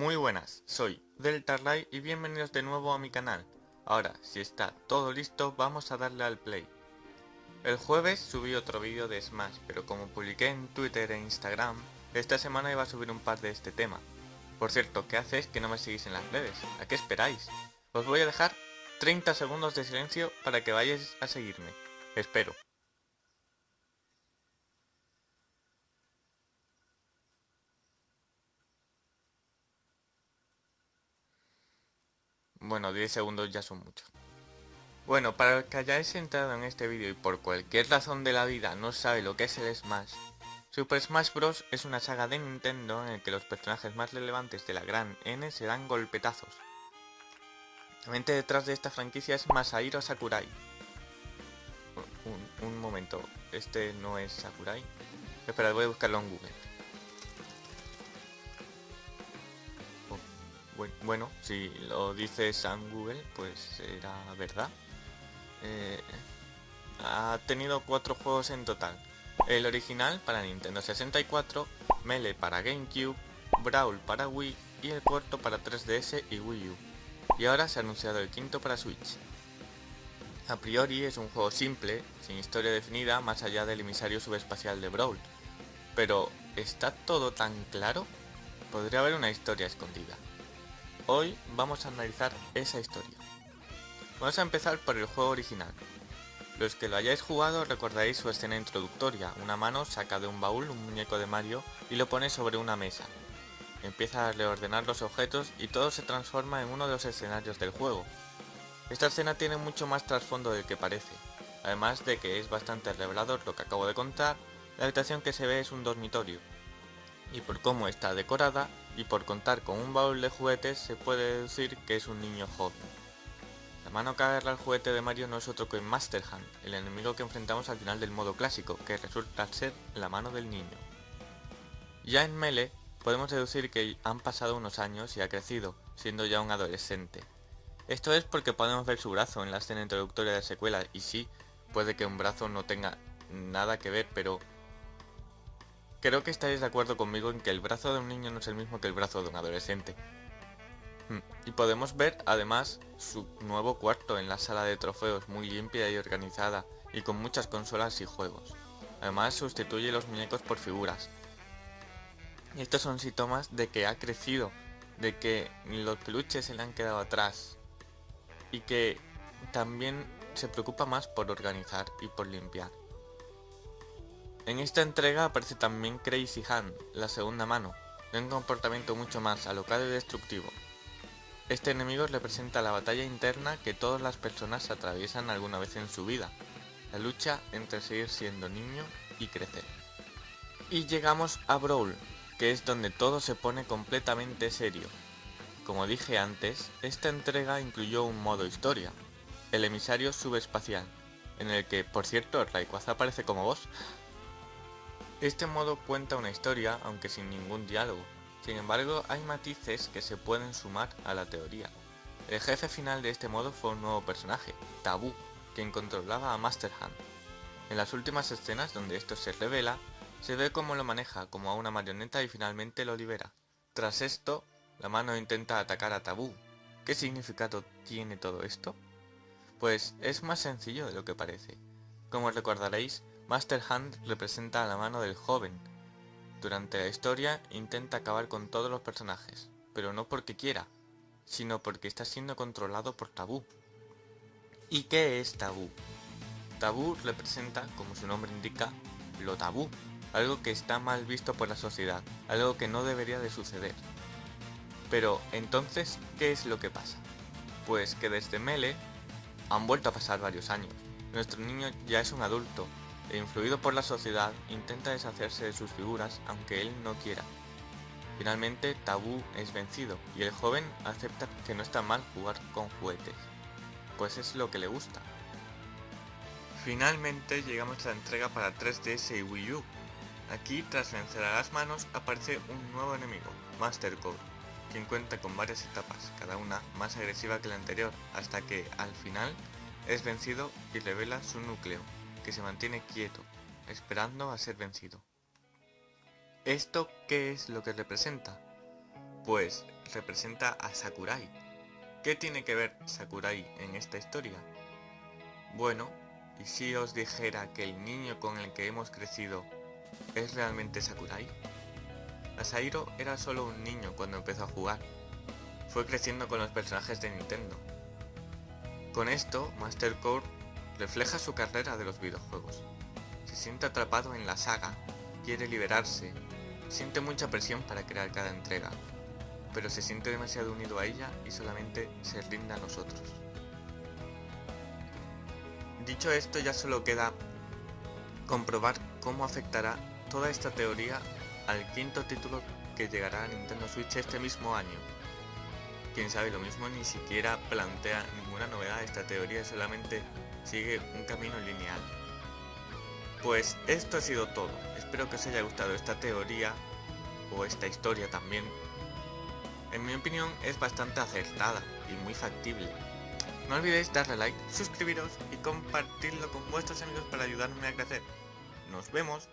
Muy buenas, soy Deltarlight y bienvenidos de nuevo a mi canal. Ahora, si está todo listo, vamos a darle al play. El jueves subí otro vídeo de Smash, pero como publiqué en Twitter e Instagram, esta semana iba a subir un par de este tema. Por cierto, ¿qué haces que no me seguís en las redes? ¿A qué esperáis? Os voy a dejar 30 segundos de silencio para que vayáis a seguirme. Espero. Bueno, 10 segundos ya son muchos. Bueno, para el que hayáis entrado en este vídeo y por cualquier razón de la vida no sabe lo que es el Smash, Super Smash Bros. es una saga de Nintendo en el que los personajes más relevantes de la gran N se dan golpetazos. La mente detrás de esta franquicia es Masahiro Sakurai. Un, un momento, este no es Sakurai. Espera, voy a buscarlo en Google. Bueno, si lo dice San Google, pues será verdad. Eh, ha tenido cuatro juegos en total. El original para Nintendo 64, Melee para GameCube, Brawl para Wii y el cuarto para 3DS y Wii U. Y ahora se ha anunciado el quinto para Switch. A priori es un juego simple, sin historia definida más allá del emisario subespacial de Brawl. Pero, ¿está todo tan claro? Podría haber una historia escondida. Hoy vamos a analizar esa historia. Vamos a empezar por el juego original. Los que lo hayáis jugado recordaréis su escena introductoria. Una mano saca de un baúl un muñeco de Mario y lo pone sobre una mesa. Empieza a reordenar los objetos y todo se transforma en uno de los escenarios del juego. Esta escena tiene mucho más trasfondo del que parece. Además de que es bastante revelador lo que acabo de contar, la habitación que se ve es un dormitorio. Y por cómo está decorada, y por contar con un baúl de juguetes se puede decir que es un niño joven. La mano que agarra el juguete de Mario no es otro que Master Hand, el enemigo que enfrentamos al final del modo clásico, que resulta ser la mano del niño. Ya en Melee, podemos deducir que han pasado unos años y ha crecido, siendo ya un adolescente. Esto es porque podemos ver su brazo en la escena introductoria de la secuela, y sí, puede que un brazo no tenga nada que ver, pero Creo que estaréis de acuerdo conmigo en que el brazo de un niño no es el mismo que el brazo de un adolescente. Hmm, y podemos ver además su nuevo cuarto en la sala de trofeos muy limpia y organizada y con muchas consolas y juegos. Además sustituye los muñecos por figuras. Y estos son síntomas de que ha crecido, de que los peluches se le han quedado atrás y que también se preocupa más por organizar y por limpiar. En esta entrega aparece también Crazy Han, la segunda mano, de un comportamiento mucho más alocado y destructivo. Este enemigo representa la batalla interna que todas las personas atraviesan alguna vez en su vida, la lucha entre seguir siendo niño y crecer. Y llegamos a Brawl, que es donde todo se pone completamente serio. Como dije antes, esta entrega incluyó un modo historia, el emisario subespacial, en el que, por cierto, Rayquaza aparece como voz, este modo cuenta una historia, aunque sin ningún diálogo. Sin embargo, hay matices que se pueden sumar a la teoría. El jefe final de este modo fue un nuevo personaje, Tabú, quien controlaba a Master Hand. En las últimas escenas donde esto se revela, se ve cómo lo maneja como a una marioneta y finalmente lo libera. Tras esto, la mano intenta atacar a Tabú. ¿Qué significado tiene todo esto? Pues es más sencillo de lo que parece. Como recordaréis, Master Hand representa a la mano del joven. Durante la historia intenta acabar con todos los personajes, pero no porque quiera, sino porque está siendo controlado por Tabú. ¿Y qué es Tabú? Tabú representa, como su nombre indica, lo tabú, algo que está mal visto por la sociedad, algo que no debería de suceder. Pero, entonces, ¿qué es lo que pasa? Pues que desde Mele han vuelto a pasar varios años. Nuestro niño ya es un adulto e influido por la sociedad, intenta deshacerse de sus figuras aunque él no quiera. Finalmente, Tabú es vencido y el joven acepta que no está mal jugar con juguetes, pues es lo que le gusta. Finalmente llegamos a la entrega para 3DS y Wii U. Aquí, tras vencer a las manos, aparece un nuevo enemigo, Master Code, quien cuenta con varias etapas, cada una más agresiva que la anterior, hasta que, al final, es vencido y revela su núcleo, que se mantiene quieto, esperando a ser vencido. ¿Esto qué es lo que representa? Pues representa a Sakurai. ¿Qué tiene que ver Sakurai en esta historia? Bueno, ¿y si os dijera que el niño con el que hemos crecido es realmente Sakurai? Asairo era solo un niño cuando empezó a jugar. Fue creciendo con los personajes de Nintendo. Con esto, Master Core refleja su carrera de los videojuegos. Se siente atrapado en la saga, quiere liberarse, siente mucha presión para crear cada entrega, pero se siente demasiado unido a ella y solamente se rinde a nosotros. Dicho esto ya solo queda comprobar cómo afectará toda esta teoría al quinto título que llegará a Nintendo Switch este mismo año. Quién sabe, lo mismo ni siquiera plantea ninguna novedad, esta teoría solamente sigue un camino lineal. Pues esto ha sido todo, espero que os haya gustado esta teoría, o esta historia también. En mi opinión es bastante acertada y muy factible. No olvidéis darle like, suscribiros y compartirlo con vuestros amigos para ayudarme a crecer. Nos vemos